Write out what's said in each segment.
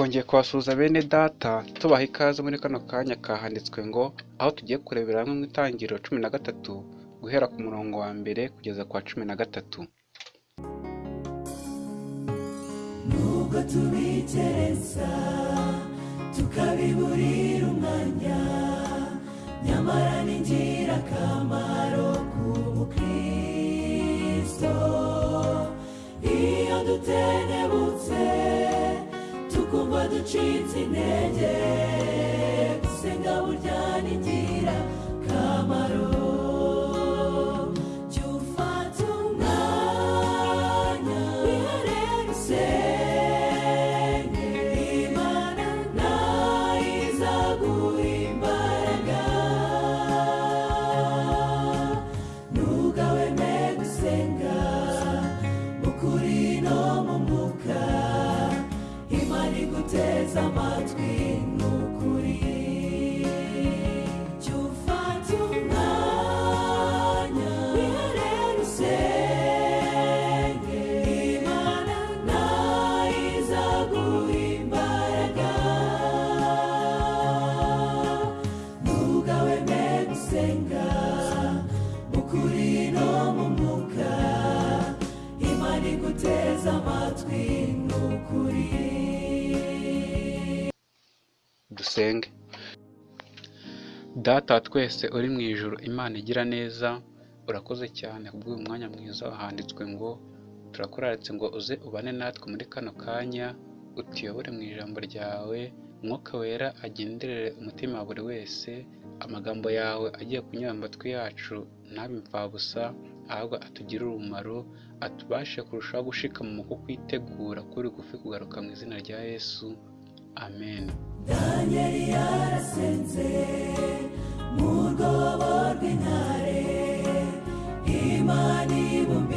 twongeye kubasuhuza bene data tubaha ikaze muri kano kanya kahanditswe ngo aho tugiye kurebera hamwe mu itangiriro cumi na gatatu guhera ku murongo wa mbere kugeza ku wa cumi na gatatu. Nubwo tubikerensa tukabiburira umwanya nyamara ni ingirakamaro ku mukristo. Iyo dutenebutse ducitse intege. Gusenga burya ni ingirakamaro gusenga mu no mu mwuka imana iguteza amatwi ni dusenge. Data twese uri mu ijuru imana igira neza urakoze cyane kubw'uyu mwanya mwiza handitswe ngo turakuraritse ngo uze ubane natwe muri kano kanya utuyobore mu ijambo ryawe umwuka wera agenderere umutima wa buri wese amagambo yawe agiye kunyura mu matwi yacu ntabe imfabusa ahubwo atugirire umumaro atubashe kurushaho gushikama mu kukwitegura kuri gufi kugaruka mu izina rya yesu. Amen. Danyeli yarasenze mu rwobo rw'intare imana ibumba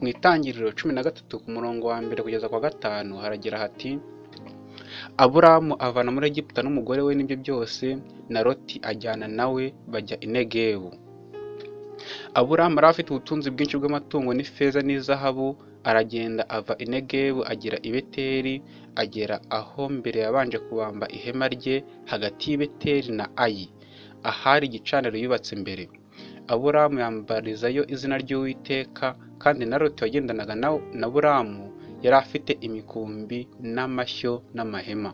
mu itangiriro cumi na gatatu ku murongo wa mbere kugeza ku wa gatanu haragira hati aburamu avana muri egiputa n'umugore we n'ibyo byose na loti ajyana nawe bajya i negebu aburamu yari afite ubutunzi bwinshi bw'amatungo n'ifeza n'izahabu aragenda ava i negebu agera i beteri agera aho mbere yabanje kubamba ihema rye hagati y'i beteri na ayi. Ahari igicaniro yubatse mbere. Aburamu yambarizayo izina ry'uwiteka kandi na loti wagendanaga na, buramu yari afite imikumbi n'amashyo n'amahema.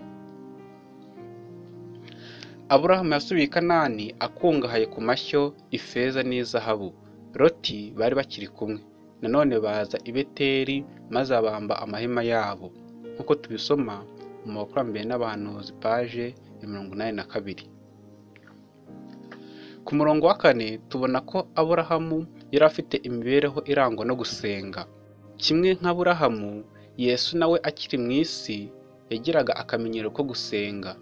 Aburahamu yasubiye kanani akungahaye ku mashyo ifeza n'izahabu loti bari bakiri kumwe. Nanone baza i beteri maze abamba amahema yabo. Nk'uko tubisoma mu makurambere n'abahanuzi paje ya mirongo inani na kabiri. Ku murongo wa kane tubona ko aburahamu yari afite imibereho irangwa no gusenga. Kimwe nk'aburahamu yesu nawe akiri mu isi yagiraga akamenyero ko gusenga.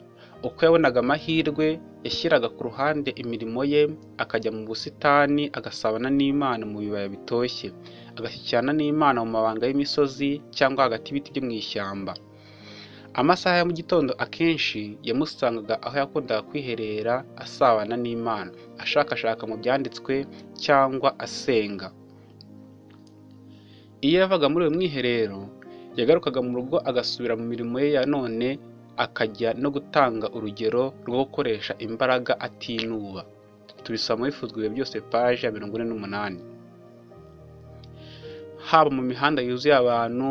Uko yabonaga amahirwe yashyiraga ku ruhande imirimo ye akajya mu busitani agasabana n'imana mu bibaya bitoshye. Agashyikirana n'imana mu mabanga y'imisozi cyangwa hagati y'ibiti byo mu ishyamba. Amasaha ya mu gitondo akenshi yamusangaga aho yakundaga kwiherera asabana n'imana ashakashaka mu byanditswe cyangwa asenga. Iyo yavaga muri uyu mwiherero yagarukaga mu rugo agasubira mu mirimo ye ya none akajya no gutanga urugero rwo gukoresha imbaraga atinuba. Tubisaba muri fuzwe byose paje ya mirongo ine n'umunani. Haba mu mihanda yuzuye abantu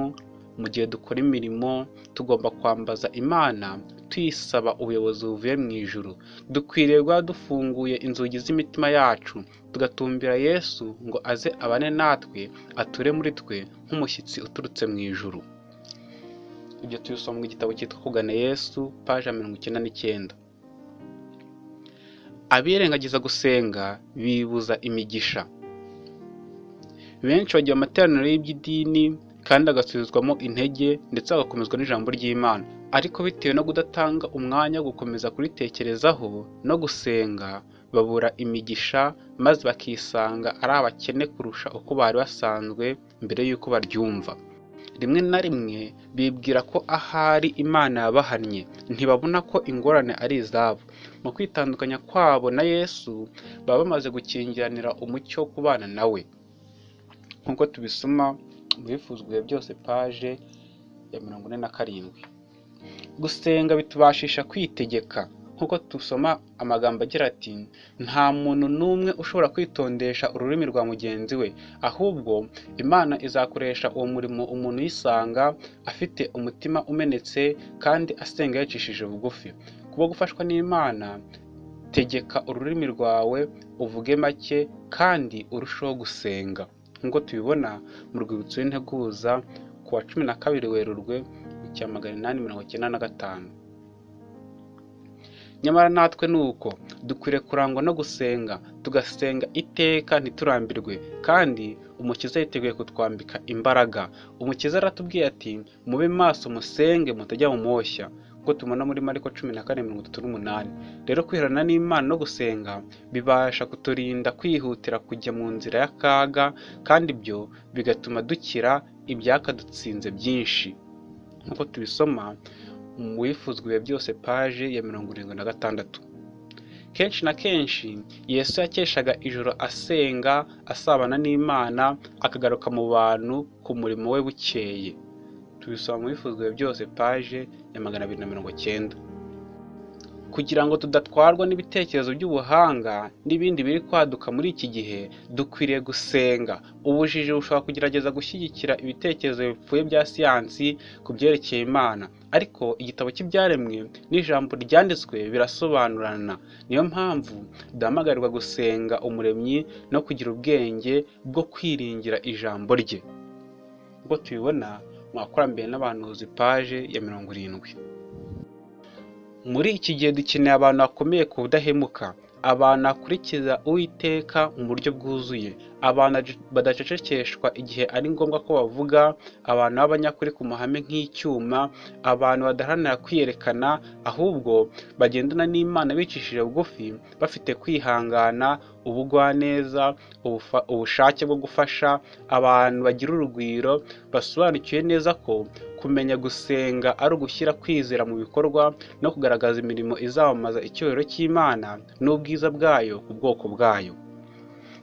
mu gihe dukora imirimo tugomba kwambaza imana tuyisaba ubuyobozi buvuye mu ijuru. Dukwiriye guha dufunguye inzugi z'imitima yacu tugatumbira yesu ngo aze abane natwe ature muri twe nk'umushyitsi uturutse mu ijuru. Ibyo tubisoma mu gitabo cyitwa kugana yesu paje mirongo icyenda n'icyenda. Abirengagiza gusenga bibuza imigisha. Benshi bagira amateraniro y'iby'idini kandi agasubizwamo intege ndetse agakomezwa n'ijambo ry'imana. Ariko bitewe no kudatanga umwanya wo gukomeza kuritekerezaho no gusenga babura imigisha maze bakisanga ari abakene kurusha uko bari basanzwe mbere y'uko baryumva. Rimwe na rimwe bibwira ko ahari imana yabahannye. Ntibabona ko ingorane ari izabo. Mu kwitandukanya kwabo na yesu baba bamaze gukingiranira umucyo wo kubana nawe nk'uko tubisoma mu bifuzwe byose paje ya mirongo ine na karindwi. Gusenga bitubashisha kwitegeka. Nk'uko dusoma amagambo agira ati nta muntu n'umwe ushobora kwitondesha ururimi rwa mugenzi we. Ahubwo imana izakoresha uwo murimo umuntu uyisanga afite umutima umenetse kandi asenga yacishije bugufi. Kuba gufashwa n'imana tegeka ururimi rwawe uvuge make kandi urusheho gusenga. Nk'uko tubibona mu rwibutso rw'integuza ku wa cumi na kabiri werurwe mu cya magana inani mirongo icyenda na gatanu. Nyamara natwe ni uko dukwiriye kurangwa no gusenga tugasenga iteka ntiturambirwe kandi umukiza yiteguye kutwambika imbaraga. Umukiza aratubwiye ati mube maso musenge mutajya mu moshya nk'uko tubona muri mariko cumi na kane mirongo itatu n'umunani. Rero kwiherana n'imana no gusenga bibasha kuturinda kwihutira kujya mu nzira y'akaga kandi ibyo bigatuma dukira ibyakadutsinze byinshi. Nk'uko tubisoma mu wifuzwa ibihe byose paje ya mirongo irindwi na gatandatu. Kenshi na kenshi yesu yakeshaga ijoro asenga asabana n'imana akagaruka mu bantu ku murimo we bukeye. Tubisoma mu bifuzwa ibihe byose paje ya magana abiri na mirongo cyenda kugira ngo tudatwarwa n'ibitekerezo by'ubuhanga n'ibindi biri kwaduka muri iki gihe dukwiriye gusenga. Ubujiji bushobora kugerageza gushyigikira ibitekerezo bipfuye bya siyansi ku byerekeye imana. Ariko igitabo cy'ibyaremwe n'ijambo ryanditswe birasobanurana niyo mpamvu duhamagarirwa gusenga umuremyi no kugira ubwenge bwo kwiringira ijambo rye. Ubwo tubibona mu bakurambere n'abahanuzi paje ya mirongo irindwi. Muri iki gihe dukeneye abantu bakomeye ku budahemuka abantu bakurikiza uwiteka mu buryo bwuzuye. Abantu badacecekeshwa igihe ari ngombwa ko bavuga abantu b'abanyakuri ku mahame nk'icyuma abantu badaharanira kwiyerekana ahubwo bagendana n'imana bicishije bugufi bafite kwihangana ubugwaneza ubushake bwo gufasha abantu bagira urugwiro basobanukiwe neza ko kumenya gusenga ari ugushyira kwizera mu bikorwa no kugaragaza imirimo izamamaza icyubahiro cy'imana n'ubwiza bwayo ku bwoko bwayo.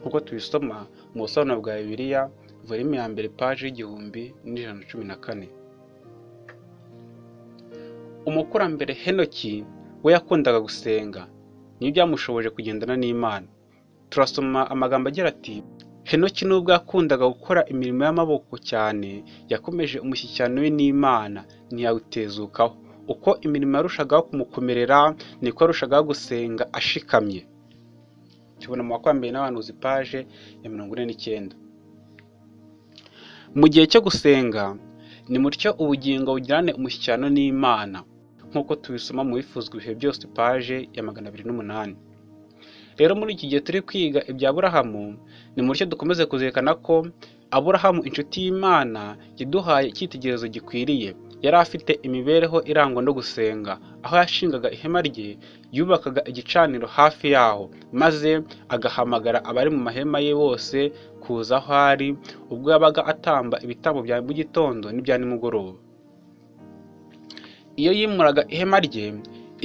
Nk'uko tubisoma mu busobanuro bwa bibiliya volume ya mbere paji y'igihumbi n'ijana na cumi na kane. Umukurambere henoki we yakundaga gusenga. Niyo byamushoboje kugendana n'imana. Turasoma amagambo agira ati henoki nubwo yakundaga gukora imirimo y'amaboko cyane yakomeje umushyikirano we n'imana. Ntiyawutezukaho. Uko imirimo yarushagaho kumukomerera niko yarushagaho gusenga ashikamye. Tubona mu bakwambaye n'abahanuzi paje ya mirongo ine n'icyenda. Mu gihe cyo gusenga ni mutyo ubugingo bugirane umushyikirano n'imana nk'uko tubisoma mu bifuzwa ibihe byose paje ya magana abiri n'umunani. Rero muri iki gihe turi kwiga ibya aburahamu ni mutyo dukomeze kuzirikana ko aburahamu inshuti y'imana yaduhaye icyitegererezo gikwiriye. Yari afite imibereho irangwa no gusenga aho yashingaga ihema rye yubakaga igicaniro hafi yaho maze agahamagara abari mu mahema ye bose kuza aho ari ubwo yabaga atamba ibitambo bya mu gitondo n'ibya nimugoroba. Iyo yimuraga ihema rye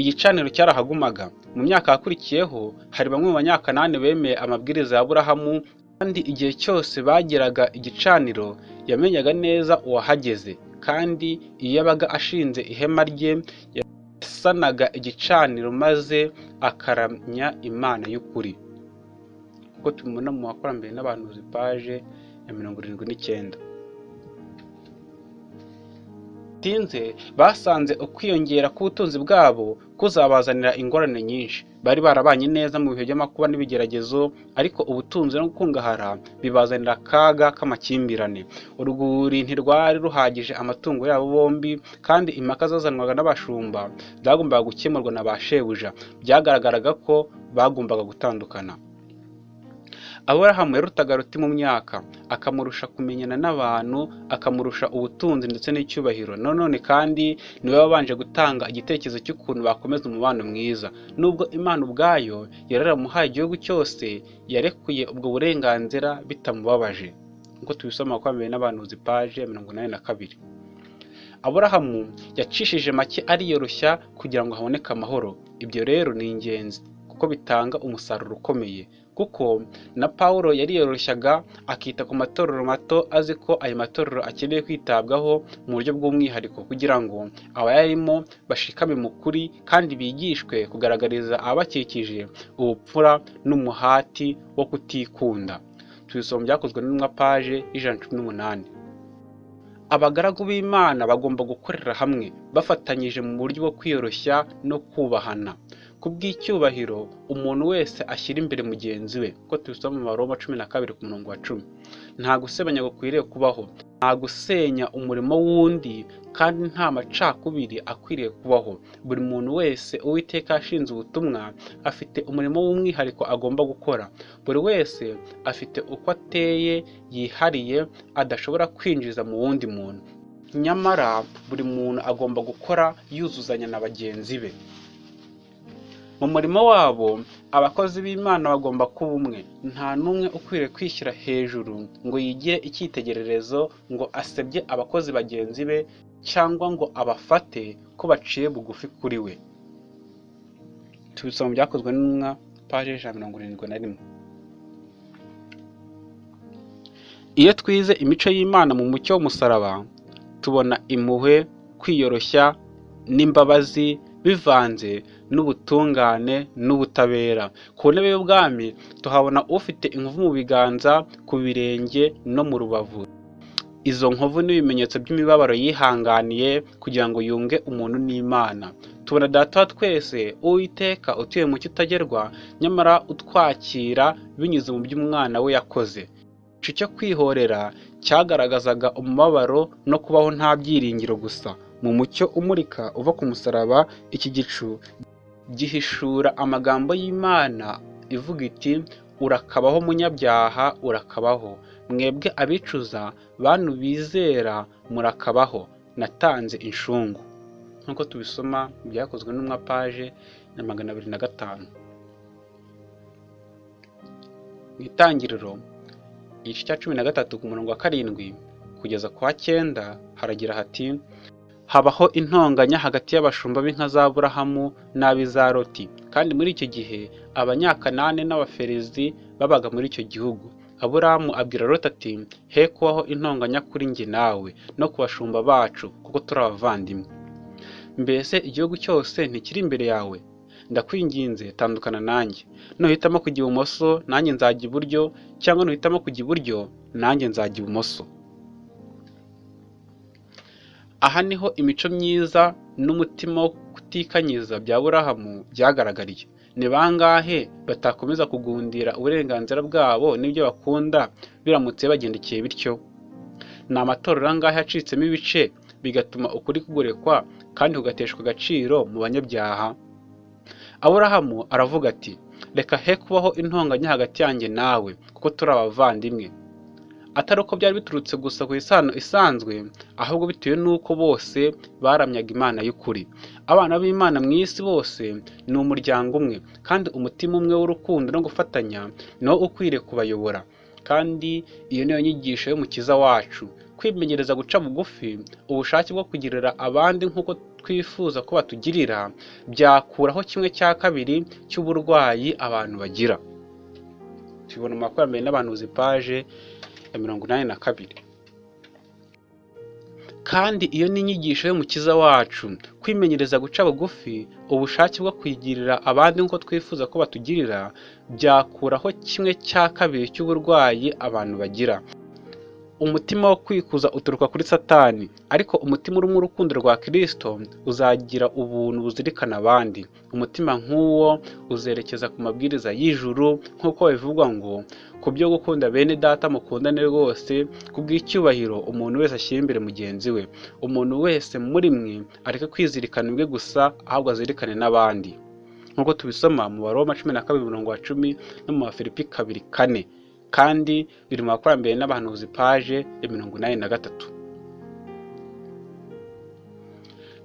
igicaniro cyarahagumaga mu myaka yakurikiyeho hari bamwe mu banyakanani bemeye amabwiriza ya aburahamu kandi igihe cyose bageraga igicaniro yamenyaga neza uwahageze. Kandi iyo yabaga ashinze ihema rye yasanaga igicaniro maze akaramya imana y'ukuri. Kuko tubibona mu bakurambere n'abahanuzi paje ya mirongo irindwi n'icyenda. Basanze ukwiyongera k'ubutunzi bwabo kuzabazanira ingorane nyinshi. Bari barabanye neza mu bihe by'amakuba n'ibigeragezo ariko ubutunzi no gukungahara bibazanira akaga k'amakimbirane. Urwuri ntirwari ruhagije amatungo yabo bombi kandi impaka zazanwaga n'abashumba zagombaga gukemurwa na ba shebuja. Byagaragaraga ko bagombaga gutandukana. Aburahamu yarutaga ruti mu myaka akamurusha kumenyana n'abantu akamurusha ubutunzi ndetse n'icyubahiro. None kandi ni we wabanje gutanga igitekerezo cy'ukuntu bakomeza umubano mwiza. Nubwo imana ubwayo yari yaramuhaye igihugu cyose yarekuye ubwo burenganzira bitamubabaje. Nk'uko tubisoma kwa mbere n'abanuzi paje mirongo inani na kabiri. Aburahamu yacishije make ariyoroshya kugira ngo haboneke amahoro. Ibyo rero ni ingenzi kuko bitanga umusaruro ukomeye. Kuko na Pawulo yariyoroshyaga akita ku matorero mato azi ko ayo matorero akeneye kwitabwaho mu buryo bw'umwihariko kugira ngo abayarimo bashikame mu kuri kandi bigishwe kugaragariza ababakikije ubupfura n'umuhati wo kutikunda. Tubisoma byakozwe n'intumwa paje y'ijana cumi n'umunani. Abagaragu b'imana bagomba gukorera hamwe bafatanyije mu buryo bwo kwiyoroshya no kubahana. Ku bw'icyubahiro umuntu wese ashyira imbere mugenzi we. Kuko tubisoma mu maroma cumi na kabiri ku murongo wa cumi. Nta gusebanya gukwiriye kubaho. Nta gusenya umurimo w'undi kandi nta macakubiri akwiriye kubaho. Buri muntu wese uwiteka yashinze ubutumwa afite umurimo w'umwihariko agomba gukora. Buri wese afite uko ateye yihariye adashobora kwinjiza mu wundi muntu. Nyamara buri muntu agomba gukora yuzuzanya na bagenzi be. Mu murimo wabo abakozi b'imana bagomba kuba umwe. Nta n'umwe ukwiriye kwishyira hejuru ngo yigire icyitegererezo ngo asebye abakozi bagenzi be cyangwa ngo abafate ko baciye bugufi kuri we. Tubisoma byakozwe n'intumwa paje ijana mirongo irindwi na rimwe. Iyo twize imico y'imana mu mucyo w'umusaraba tubona impuhwe kwiyoroshya n'imbabazi bivanze n'ubutungane n'ubutabera. Ku ntebe y'ubwami tuhabona ufite inkovu mu biganza ku birenge no mu rubavu. Izo nkovu n'ibimenyetso by'imibabaro yihanganiye kugira ngo yunge umuntu n'imana. Tubona data twese uwiteka utuye mu kitagerwa nyamara utwakira binyuze mu by'umwana we yakoze. Igicu cyo kwihorera cyagaragazaga umubabaro no kubaho nta byiringiro gusa. Mu mucyo umurika uva ku musaraba iki gicu gihishura amagambo y'imana ivuga iti urakabaho munyabyaha urakabaho. Mwebwe abicuza bantu bizera murakabaho. Natanze inshungu. Nk'uko tubisoma byakozwe n'umwa paje na magana abiri na gatanu. Mu itangiriro igice cya cumi na gatatu ku murongo wa karindwi kugeza ku wa cyenda haragira hati habaho intonganya hagati y'abashumba b'inka za burahamu n'ab'iza loti kandi muri icyo gihe abanyakanani n'abaferezi babaga muri icyo gihugu. Aburahamu abwira loti ati he kubaho intonganya kuri njye nawe no ku bashumba bacu kuko turi abavandimwe. Mbese igihugu cyose ntikiri imbere yawe? Ndakwinginze tandukana nanjye. Nuhitamo kujya ibumoso nanjye nzajya iburyo cyangwa nuhitamo kujya iburyo nanjye nzajya ibumoso. Aha ni ho imico myiza n'umutima wo kutikanyiza bya burahamu byagaragariye. Ni bangahe batakomeza kugundira uburenganzira bwabo n'ibyo bakunda? Biramutse bagendekeye bityo. Ni amatorero angahe yacitsemo ibice bigatuma ukuri kugurekwa kandi kugateshwa agaciro mu banyabyaha? Aburahamu aravuga ati reka he kubaho intonganya hagati yanjye nawe kuko turi abavandimwe. Atari uko byari biturutse gusa ku isano isanzwe ahubwo bitewe n'uko bose baramyaga imana y'ukuri. Abana b'imana mu isi bose ni umuryango umwe kandi umutima umwe w'urukundo no gufatanya niwo ukwiriye kubayobora. Kandi iyo niyo nyigisho y'umukiza wacu kwimenyereza guca bugufi ubushake bwo kugirira abandi nk'uko twifuza ko batugirira byakuraho kimwe cya kabiri cy'uburwayi abantu bagira. Tubibona mu makurambere n'abahanuzi paje ya mirongo inani na kabiri. Kandi iyo ni inyigisho y'umukiza wacu kwimenyereza guca bugufi ubushake bwo kwigirira abandi nk'uko twifuza ko batugirira byakuraho kimwe cya kabiri cy'uburwayi abantu bagira. Umutima wo kwikuza uturuka kuri satani ariko umutima urimo urukundo rwa kirisito uzagira ubuntu buzirikana abandi. Umutima nk'uwo uzerekeza ku mabwiriza y'ijuru nk'uko bivugwa ngo ku byo gukunda bene data mukundane rwose ku bw'icyubahiro umuntu wese ashyira imbere mugenzi we. Umuntu wese muri mwe areke kwizirikana ubwe gusa ahubwo azirikane n'abandi. Nk'uko tubisoma mu baroma cumi na kabiri umurongo wa cumi no mu bafilipi kabiri kane. Kandi biri mu bakurambere n'abahanuzi paje ya mirongo inani na gatatu.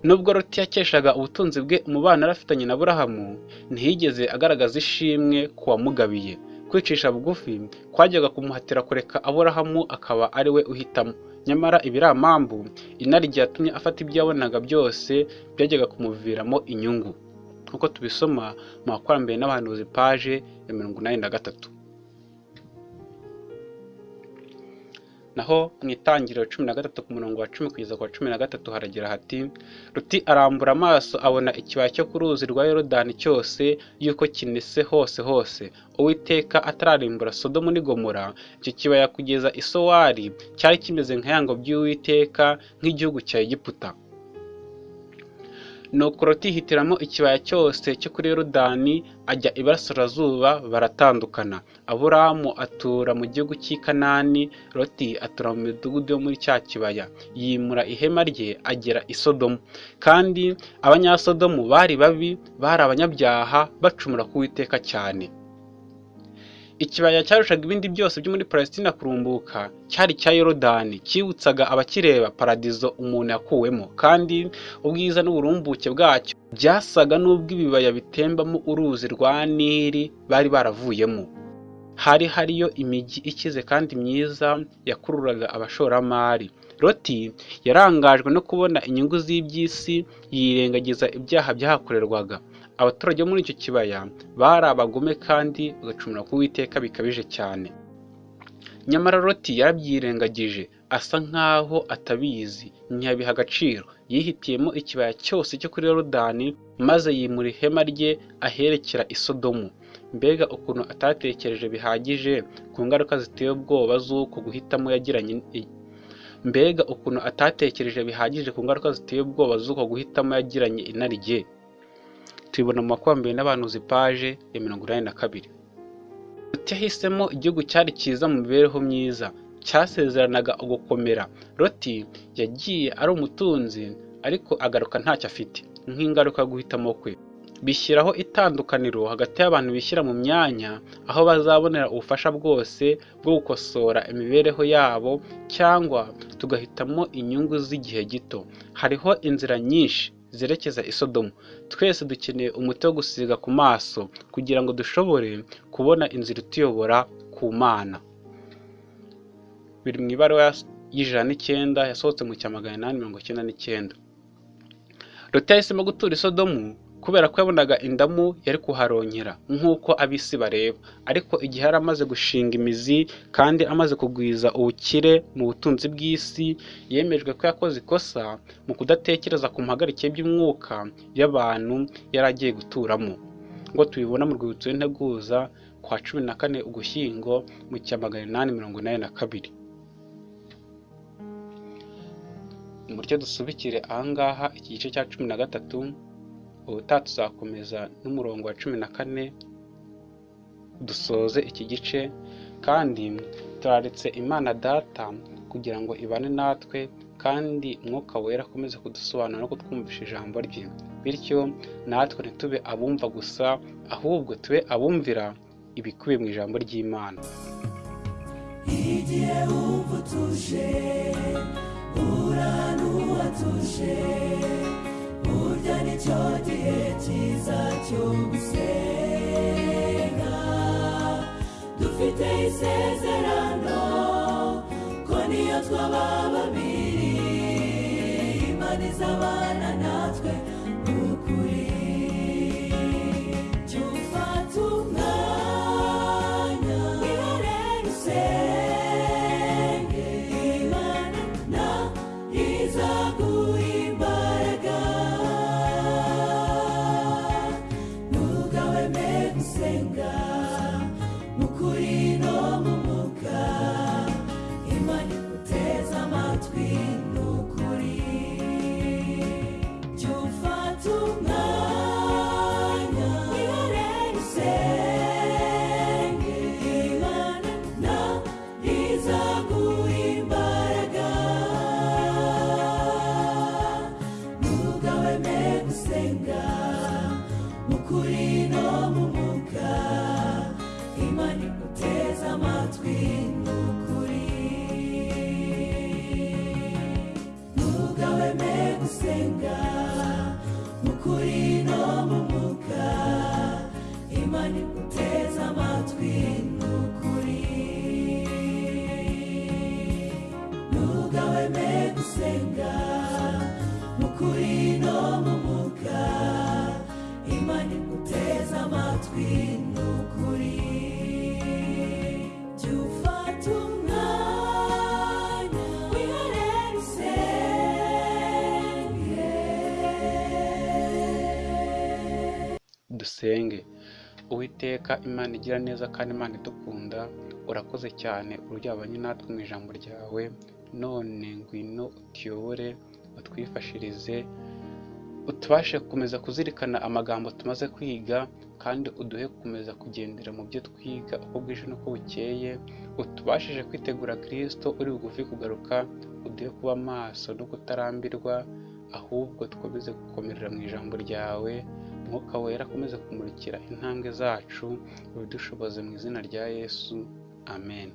Nubwo Loti yakeshaga ubutunzi bwe umubano yari afitanye na Aburahamu ntiyigeze agaragaza ishimwe ku wamugabiye. Kwicisha bugufi kwajyaga kumuhatira kureka Aburahamu akaba ari we uhitamo. Nyamara ibiramambu inarijye yatumye afata ibyo yabonaga byose byajyaga kumuviramo inyungu. Nk'uko tubisoma mu bakurambere n'abahanuzi paje ya mirongo inani na gatatu. Naho mu itangiriro cumi na gatatu ku murongo wa cumi kugeza ku wa cumi na gatatu haragira hati ruti arambura amaso abona ikibaya cyo ku ruzi rwa yorodani cyose yuko kinese hose hose. Uwiteka atararimbura sodomu n'i gomora. Icyo kibaya kugeza isowari cyari kimeze nka yango by'uwiteka nk'igihugu cya egiputa. Nuko Loti yihitiramo ikibaya cyose cyo kuri yorodani ajya iburasirazuba baratandukana. Aburamu atura mu gihugu cy'i kanani Loti atura mu midugudu yo muri cya kibaya. Yimura ihema rye agera i sodomu. Kandi abanyasodomu bari babi bari abanyabyaha bacumura ku witeka cyane. Ikibaya cyarushaga ibindi byose byo muri palesitina kurumbuka cyari cya yorodani cyibutsaga abakireba paradizo umuntu yakuwemo. Kandi ubwiza n'uburumbuke bwacyo byasaga n'ubw'ibibaya bitembamo uruzi rwa nili bari baravuyemo. Hari hariyo imijyi ikize kandi myiza yakururaga abashoramari. Loti yarangajwe no kubona inyungu z'iby'isi yirengagiza ibyaha byahakorerwaga. Abaturage bo muri icyo kibaya bari abagome kandi bagacumura ku witeka bikabije cyane. Nyamara Loti yarabyirengagije asa nkaho atabizi. Ntiyabiha agaciro. Yihitiyemo ikibaya cyose cyo kuri yorodani maze yimura ihema rye aherekera i sodomu. Mbega ukuntu atatekereje bihagije ku ngaruka ziteye ubwoba z'uko guhitamo yagiranye mbega ukuntu atatekereje bihagije ku ngaruka ziteye ubwoba z'uko guhitamo yagiranye inarijye tubibona mu makumyabiri n'abantu paje ya mirongo inani na kabiri. Loti yahisemo igihugu cyari cyiza mu mibereho myiza cyasezeranaga ugukomera. Loti yagiye ari umutunzi ariko agaruka ntacyo afite. Nk'ingaruka guhitamo kwe. Bishyiraho itandukaniro hagati y'abantu bishyira mu myanya aho bazabonera ubufasha bwose bwo gukosora imibereho yabo cyangwa tugahitamo inyungu z'igihe gito. Hariho inzira nyinshi. Zerekeza i Sodomu twese dukeneye umuti wo gusiga ku maso kugira ngo dushobore kubona inzira ituyobora ku mana. Biri mu ibaruwa y'ijana n'icyenda yasohotse mu cya magana inani mirongo icyenda n'icyenda. Loti yahisemo gutura i Sodomu kubera ko yabonaga indamu yari kuharonkera nk'uko ab'isi bareba. Ariko igihe yari amaze gushinga imizi kandi amaze kugwiza ubukire mu butunzi bw'isi yemejwe ko yakoze ikosa mu kudatekereza ku mpagarike by'umwuka y'abantu yari agiye guturamo. Ngo tubibona mu rwibutso rw'integuza kwa cumi na kane ugushyingo mu cya magana inani mirongo inani na kabiri. Muryo dusubikire ahangaha iki gice cya cumi na gatatu ubutaha tuzakomeza n'umurongo wa cumi na kane dusoze iki gice kandi turaretse imana data kugira ngo ibane natwe kandi umwuka wera akomeze kudusobanura no kutwumvisha ijambo rye. Bityo natwe ntitube abumva gusa ahubwo tube abumvira ibikubiye mu ijambo ry'imana. Igihe wumva utuje burya ni cyo gihe cyiza cyo gusenga dufite isezerano ko niyo twaba babiri imana izabana dusenge uwiteka imana igira neza kandi imana idukunda urakoze cyane uryabanye natwe mu ijambo ryawe none ngwino utuyobore utwifashirize utubashe gukomeza kuzirikana amagambo tumaze kwiga kandi uduhe gukomeza kugendera mu byo twiga uko bwije n'uko bukeye utubashije kwitegura kirisito uri bugufi kugaruka uduhe kuba maso no kutarambirwa ahubwo dukomeze gukomerera mu ijambo ryawe umwuka wera akomeze kumurikira intambwe zacu ubidushoboze mu izina rya yesu. Amen.